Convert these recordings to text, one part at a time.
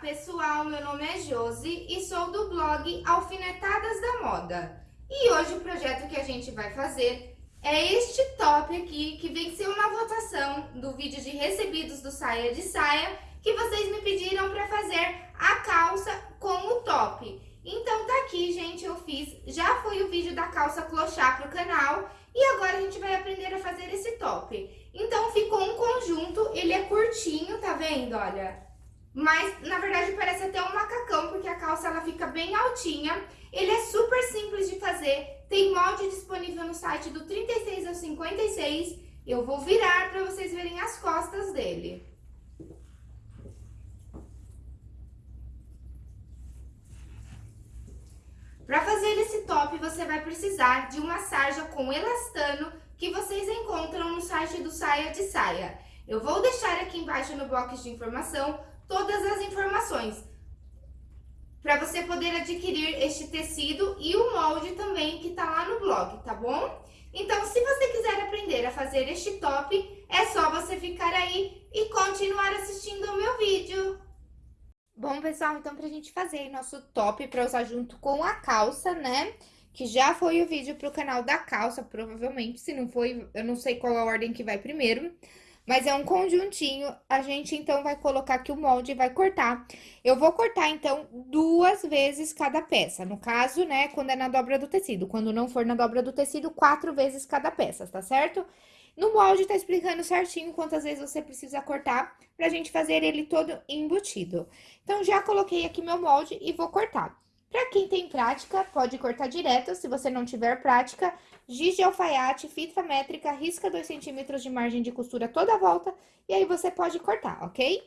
pessoal, meu nome é Josi e sou do blog Alfinetadas da Moda. E hoje o projeto que a gente vai fazer é este top aqui, que venceu uma votação do vídeo de recebidos do Saia de Saia, que vocês me pediram para fazer a calça com o top. Então tá aqui, gente, eu fiz, já foi o vídeo da calça clochá pro canal, e agora a gente vai aprender a fazer esse top. Então ficou um conjunto, ele é curtinho, tá vendo, olha? Mas, na verdade, parece até um macacão, porque a calça ela fica bem altinha. Ele é super simples de fazer, tem molde disponível no site do 36 ao 56. Eu vou virar para vocês verem as costas dele. Para fazer esse top, você vai precisar de uma sarja com elastano que vocês encontram no site do Saia de Saia. Eu vou deixar aqui embaixo no box de informação todas as informações para você poder adquirir este tecido e o molde também que está lá no blog, tá bom? Então, se você quiser aprender a fazer este top, é só você ficar aí e continuar assistindo o meu vídeo. Bom, pessoal, então pra gente fazer nosso top para usar junto com a calça, né? Que já foi o vídeo pro canal da calça, provavelmente, se não foi, eu não sei qual a ordem que vai primeiro. Mas é um conjuntinho, a gente então vai colocar aqui o molde e vai cortar. Eu vou cortar, então, duas vezes cada peça. No caso, né, quando é na dobra do tecido. Quando não for na dobra do tecido, quatro vezes cada peça, tá certo? No molde tá explicando certinho quantas vezes você precisa cortar pra gente fazer ele todo embutido. Então, já coloquei aqui meu molde e vou cortar. Para quem tem prática, pode cortar direto. Se você não tiver prática, giz de alfaiate, fita métrica, risca 2 centímetros de margem de costura toda a volta e aí você pode cortar, ok?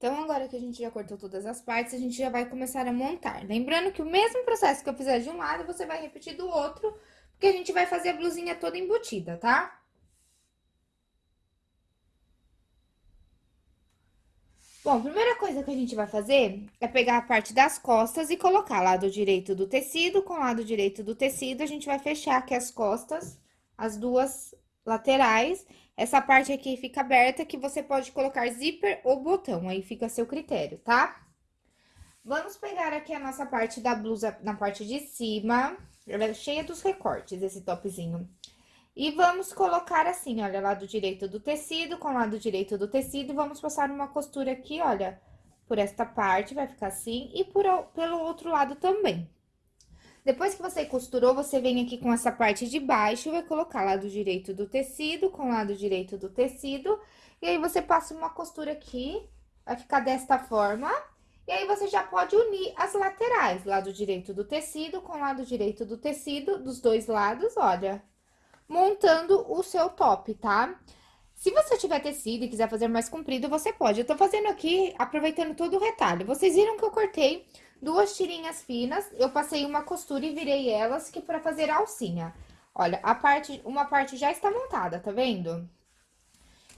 Então, agora que a gente já cortou todas as partes, a gente já vai começar a montar. Lembrando que o mesmo processo que eu fizer de um lado, você vai repetir do outro, porque a gente vai fazer a blusinha toda embutida, tá? Bom, primeira coisa que a gente vai fazer é pegar a parte das costas e colocar lado direito do tecido com lado direito do tecido. A gente vai fechar aqui as costas, as duas laterais. Essa parte aqui fica aberta, que você pode colocar zíper ou botão, aí fica a seu critério, tá? Vamos pegar aqui a nossa parte da blusa na parte de cima. Ela é cheia dos recortes, esse topzinho. E vamos colocar assim, olha, lado direito do tecido com lado direito do tecido. Vamos passar uma costura aqui, olha, por esta parte, vai ficar assim. E por, pelo outro lado também. Depois que você costurou, você vem aqui com essa parte de baixo vai colocar lado direito do tecido com lado direito do tecido. E aí, você passa uma costura aqui, vai ficar desta forma. E aí, você já pode unir as laterais, lado direito do tecido com lado direito do tecido, dos dois lados, olha montando o seu top, tá? Se você tiver tecido e quiser fazer mais comprido, você pode. Eu tô fazendo aqui, aproveitando todo o retalho. Vocês viram que eu cortei duas tirinhas finas, eu passei uma costura e virei elas, que é pra fazer alcinha. Olha, a parte, uma parte já está montada, tá vendo?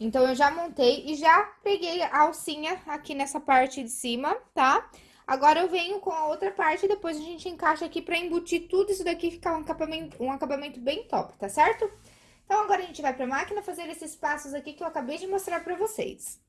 Então, eu já montei e já peguei a alcinha aqui nessa parte de cima, tá? Agora, eu venho com a outra parte, depois a gente encaixa aqui pra embutir tudo isso daqui e ficar um acabamento, um acabamento bem top, tá certo? Então, agora a gente vai pra máquina fazer esses passos aqui que eu acabei de mostrar pra vocês.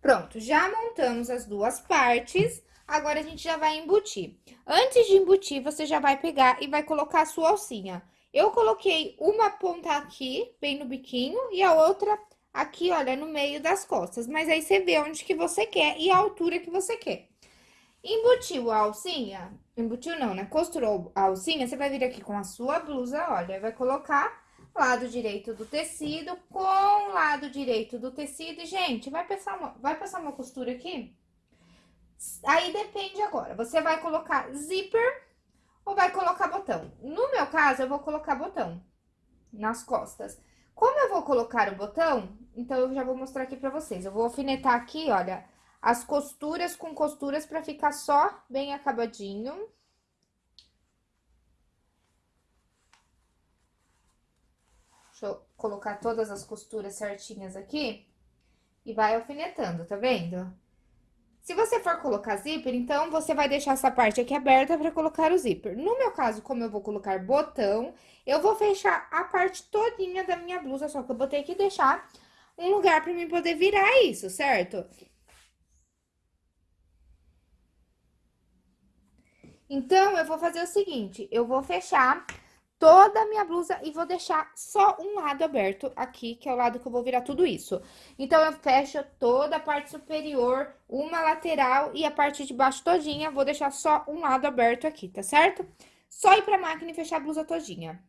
Pronto, já montamos as duas partes, agora a gente já vai embutir. Antes de embutir, você já vai pegar e vai colocar a sua alcinha. Eu coloquei uma ponta aqui, bem no biquinho, e a outra aqui, olha, no meio das costas. Mas aí, você vê onde que você quer e a altura que você quer. Embutiu a alcinha, embutiu não, né? Costurou a alcinha, você vai vir aqui com a sua blusa, olha, vai colocar lado direito do tecido com lado direito do tecido. E, gente, vai passar uma, vai passar uma costura aqui? Aí depende agora. Você vai colocar zíper ou vai colocar botão? No meu caso, eu vou colocar botão nas costas. Como eu vou colocar o botão, então eu já vou mostrar aqui pra vocês. Eu vou alfinetar aqui, olha, as costuras com costuras pra ficar só bem acabadinho. Deixa eu colocar todas as costuras certinhas aqui. E vai alfinetando, tá vendo? Se você for colocar zíper, então, você vai deixar essa parte aqui aberta para colocar o zíper. No meu caso, como eu vou colocar botão, eu vou fechar a parte todinha da minha blusa, só que eu vou ter que deixar um lugar para mim poder virar isso, certo? Então, eu vou fazer o seguinte, eu vou fechar toda a minha blusa e vou deixar só um lado aberto aqui, que é o lado que eu vou virar tudo isso. Então, eu fecho toda a parte superior, uma lateral e a parte de baixo todinha, vou deixar só um lado aberto aqui, tá certo? Só ir pra máquina e fechar a blusa todinha.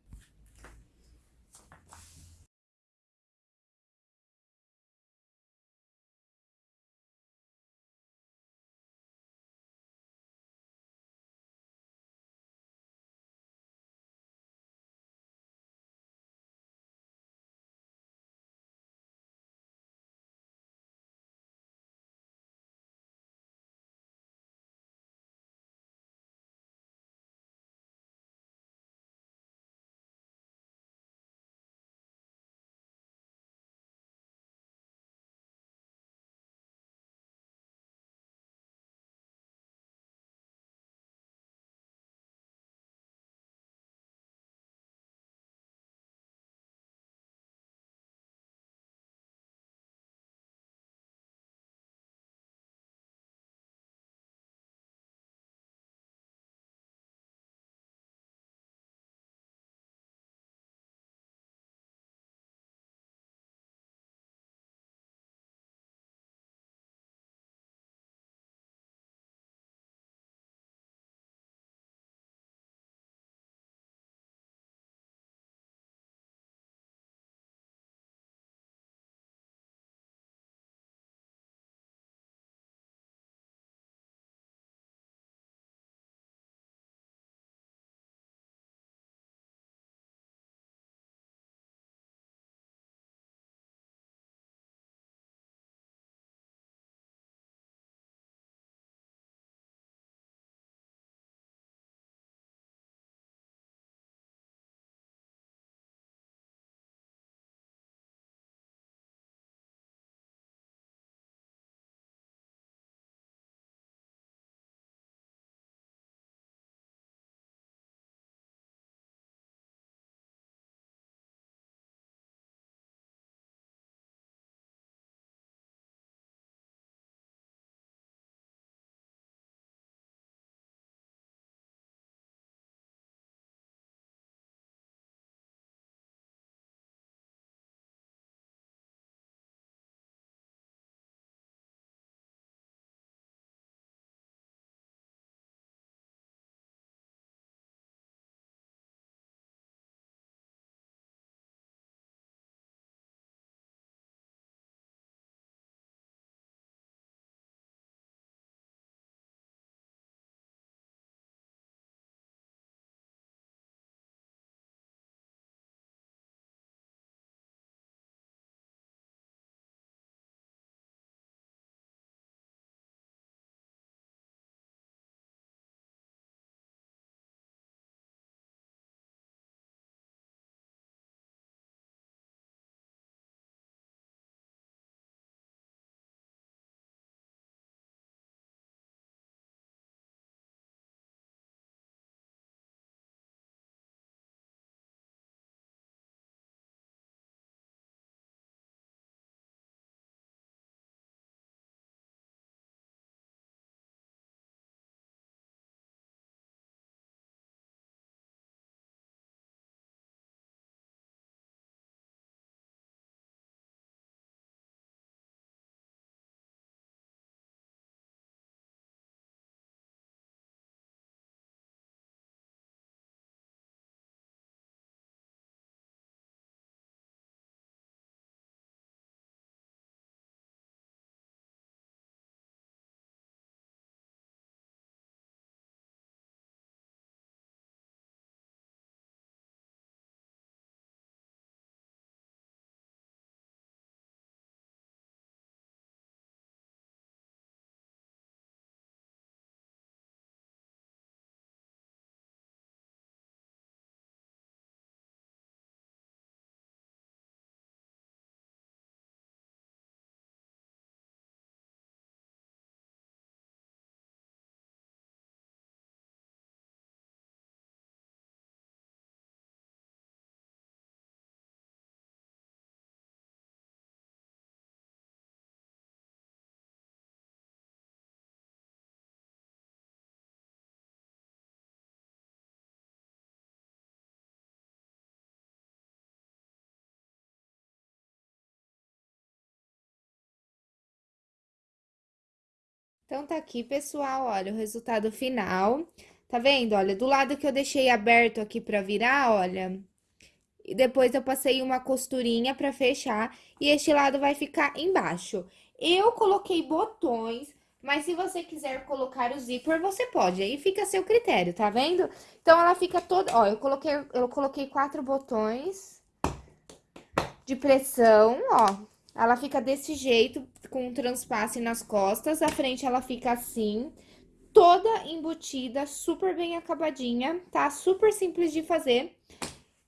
Então, tá aqui, pessoal, olha, o resultado final. Tá vendo? Olha, do lado que eu deixei aberto aqui pra virar, olha, e depois eu passei uma costurinha pra fechar, e este lado vai ficar embaixo. Eu coloquei botões, mas se você quiser colocar o zíper, você pode, aí fica a seu critério, tá vendo? Então, ela fica toda, ó, eu coloquei, eu coloquei quatro botões de pressão, ó, ela fica desse jeito, com um transpasse nas costas, a frente ela fica assim, toda embutida, super bem acabadinha, tá? Super simples de fazer.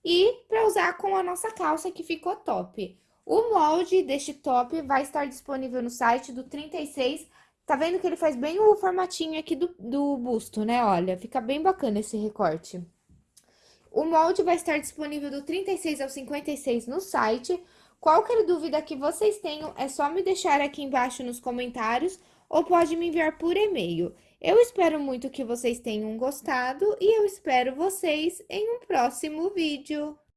E pra usar com a nossa calça, que ficou top. O molde deste top vai estar disponível no site do 36. Tá vendo que ele faz bem o formatinho aqui do, do busto, né? Olha, fica bem bacana esse recorte. O molde vai estar disponível do 36 ao 56 no site. Qualquer dúvida que vocês tenham, é só me deixar aqui embaixo nos comentários ou pode me enviar por e-mail. Eu espero muito que vocês tenham gostado e eu espero vocês em um próximo vídeo.